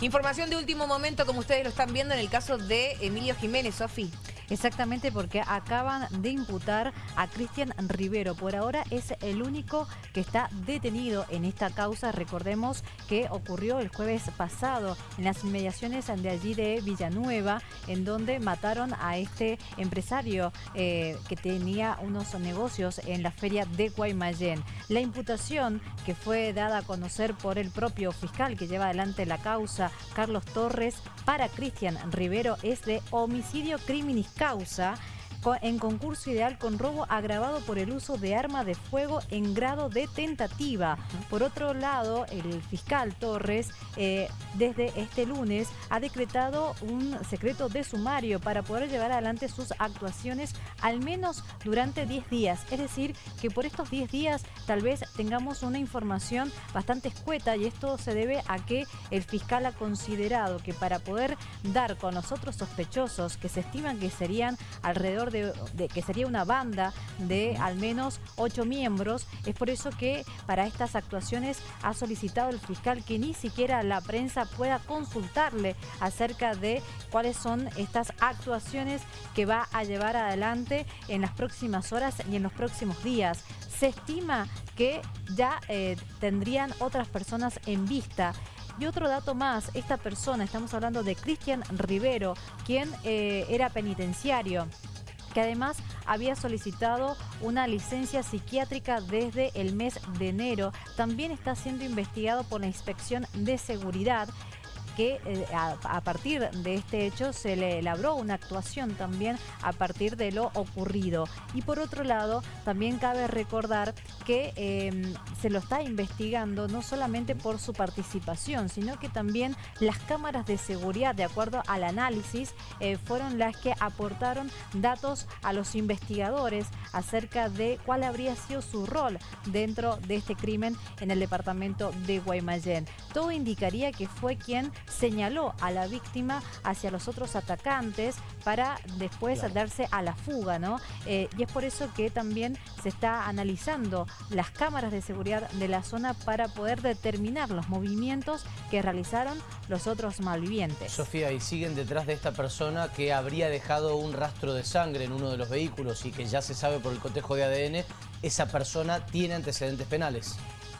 Información de último momento, como ustedes lo están viendo en el caso de Emilio Jiménez, Sofi. Exactamente porque acaban de imputar a Cristian Rivero. Por ahora es el único que está detenido en esta causa. Recordemos que ocurrió el jueves pasado en las inmediaciones de allí de Villanueva, en donde mataron a este empresario eh, que tenía unos negocios en la feria de Guaymallén. La imputación que fue dada a conocer por el propio fiscal que lleva adelante la causa, Carlos Torres, para Cristian Rivero es de homicidio criminis causa en concurso ideal con robo agravado por el uso de arma de fuego en grado de tentativa. Por otro lado, el fiscal Torres, eh, desde este lunes, ha decretado un secreto de sumario para poder llevar adelante sus actuaciones al menos durante 10 días. Es decir, que por estos 10 días tal vez tengamos una información bastante escueta y esto se debe a que el fiscal ha considerado que para poder dar con los otros sospechosos que se estiman que serían alrededor de de, que sería una banda de al menos ocho miembros. Es por eso que para estas actuaciones ha solicitado el fiscal que ni siquiera la prensa pueda consultarle acerca de cuáles son estas actuaciones que va a llevar adelante en las próximas horas y en los próximos días. Se estima que ya eh, tendrían otras personas en vista. Y otro dato más, esta persona, estamos hablando de Cristian Rivero, quien eh, era penitenciario que además había solicitado una licencia psiquiátrica desde el mes de enero. También está siendo investigado por la Inspección de Seguridad que eh, a, partir de este hecho se le labró una actuación también a partir de lo ocurrido. Y por otro lado, también cabe recordar que em, se lo está investigando no solamente por su participación, sino que también las cámaras de seguridad, de acuerdo al análisis, eh, fueron las que aportaron datos a los investigadores acerca de cuál habría sido su rol dentro de este crimen en el departamento de Guaymallén. Todo indicaría que fue quien señaló a la víctima hacia los otros atacantes para después darse a la fuga, ¿no? Eh, y es por eso que también se está analizando las cámaras de seguridad de la zona para poder determinar los movimientos que realizaron los otros malvivientes. Sofía, y siguen detrás de esta persona que habría dejado un rastro de sangre en uno de los vehículos y que ya se sabe por el cotejo de ADN, esa persona tiene antecedentes penales.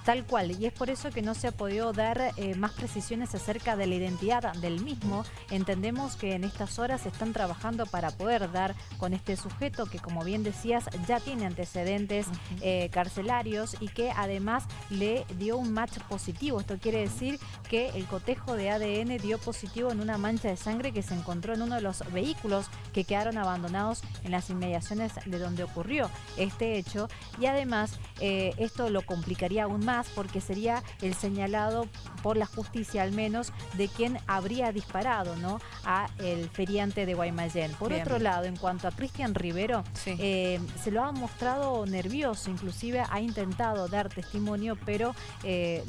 Tal cual, y es por eso que no se ha podido dar eh, más precisiones acerca de la identidad del mismo. Entendemos que en estas horas se están trabajando para poder dar con este sujeto que, como bien decías, ya tiene antecedentes eh, carcelarios y que además le dio un match positivo. Esto quiere decir que el cotejo de ADN dio positivo en una mancha de sangre que se encontró en uno de los vehículos que quedaron abandonados en las inmediaciones de donde ocurrió este hecho. Y además, eh, esto lo complicaría aún más porque sería el señalado por la justicia al menos de quien habría disparado ¿no? a el feriante de Guaymallén. Por otro lado, en cuanto a Cristian Rivero, eh, se lo ha mostrado nervioso, inclusive ha intentado dar testimonio, pero eh,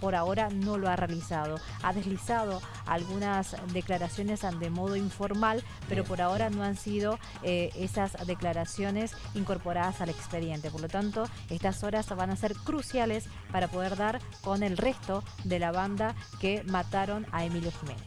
por ahora no lo ha realizado. Ha deslizado algunas declaraciones de modo informal, pero por ahora no han sido eh, esas declaraciones incorporadas al expediente. Por lo tanto, estas horas van a ser cruciales para poder dar con el resto de la banda que mataron a Emilio Jiménez.